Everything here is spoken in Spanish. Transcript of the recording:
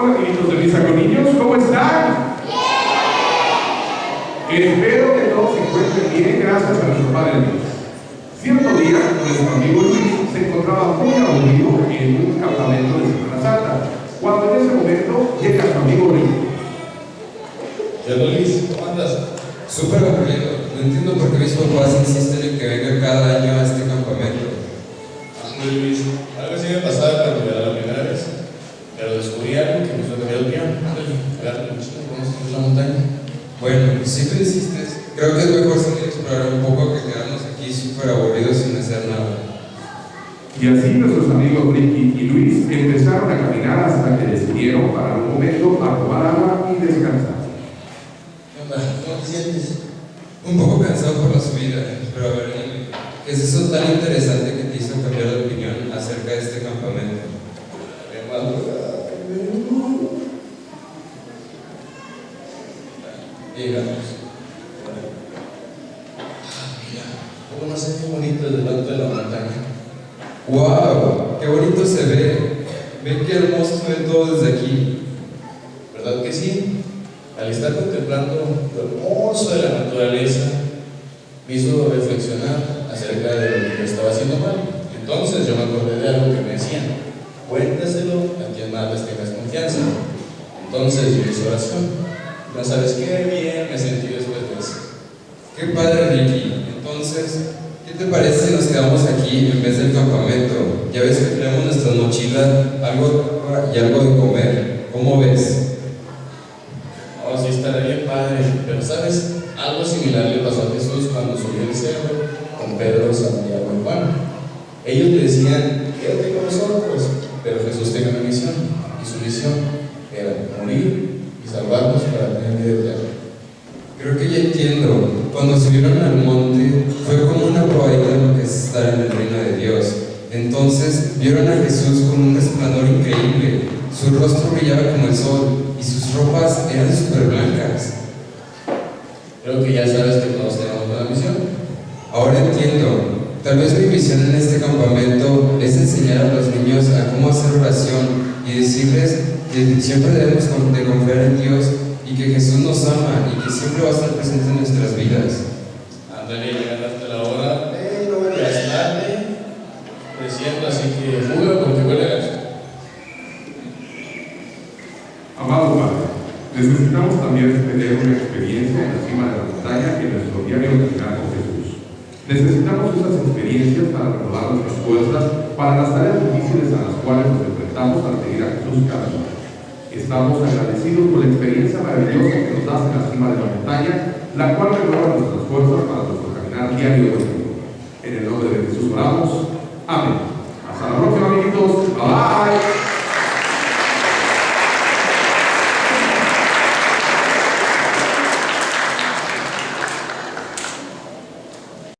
Hola, amiguitos de Misa con Niños, ¿cómo están? Espero que todos se encuentren bien, gracias a nuestro Padre Dios. Cierto día, nuestro amigo Luis se encontraba muy aburrido en un campamento de Semana Santa, cuando en ese momento llega su amigo. ¿Qué onda, Luis? ¿Cómo andas? Súper aburrido. No entiendo por qué mis papás insisten en que venga cada año a este campamento. Luis. Algo así me cuando me la primera vez. Pero descubrí algo que me hizo cambiar de opinión. Agarra la mochila, vamos a subir la montaña. Bueno, si tú insistes, creo que es mejor salir a explorar un poco que quedarnos aquí súper aburridos sin hacer nada. Y así nuestros amigos Ricky y Luis empezaron a caminar hasta que decidieron para un momento a tomar agua y descansar. ¿Cómo te sientes? Un poco cansado por la subida, pero a ver, dime, ¿qué es eso tan interesante que te hizo cambiar de opinión acerca de este campamento? Qué mal, Llegamos. Ah, mira, cómo se ve bonito delante de la montaña. ¡Wow! ¡Qué bonito se ve! Ve qué hermoso se ve todo desde aquí. ¿Verdad que sí? Al estar contemplando lo hermoso de la naturaleza, me hizo reflexionar acerca de lo que estaba haciendo mal. Entonces yo me acordé de algo que me decían, cuéntaselo a quien más les tengas confianza. Entonces yo hice oración. No sabes qué bien me sentí después de eso. ¡Qué padre, Ricky! Entonces, ¿qué te parece si nos quedamos aquí en vez del campamento? Ya ves que tenemos nuestra mochila, algo y algo de comer. ¿Cómo ves? Oh, sí, estará bien padre. Pero sabes, algo similar le pasó a Jesús cuando subió el cerro con Pedro, Santiago y Juan. Ellos le decían, quédate con nosotros. Pero Jesús tenía una misión, y su misión era morir y salvarnos para tener vida eterna. Creo que ya entiendo. Cuando subieron al monte, fue como una probadita de lo que es estar en el reino de Dios. Entonces vieron a Jesús con un resplandor increíble. Su rostro brillaba como el sol y sus ropas eran súper blancas. Creo que ya sabes que todos tenemos una misión. Ahora entiendo. Tal vez mi misión en este campamento es enseñar a los niños a cómo hacer oración y decirles que siempre debemos de confiar en Dios y que Jesús nos ama y que siempre va a estar presente en nuestras vidas. Ándale, llegaste la hora, pero ya es tarde. Creciendo, así que juro porque huele. Amado Padre, necesitamos también tener una experiencia en la cima de la montaña en nuestro diario caminar con Jesús. Necesitamos esas experiencias para renovar nuestras fuerzas para las tareas difíciles a las cuales nos enfrentamos al seguir a Jesús cada. Estamos agradecidos por la experiencia maravillosa que nos das en la cima de la montaña, la cual renueva nuestras fuerzas para nuestro caminar diario. En el nombre de Jesús oramos.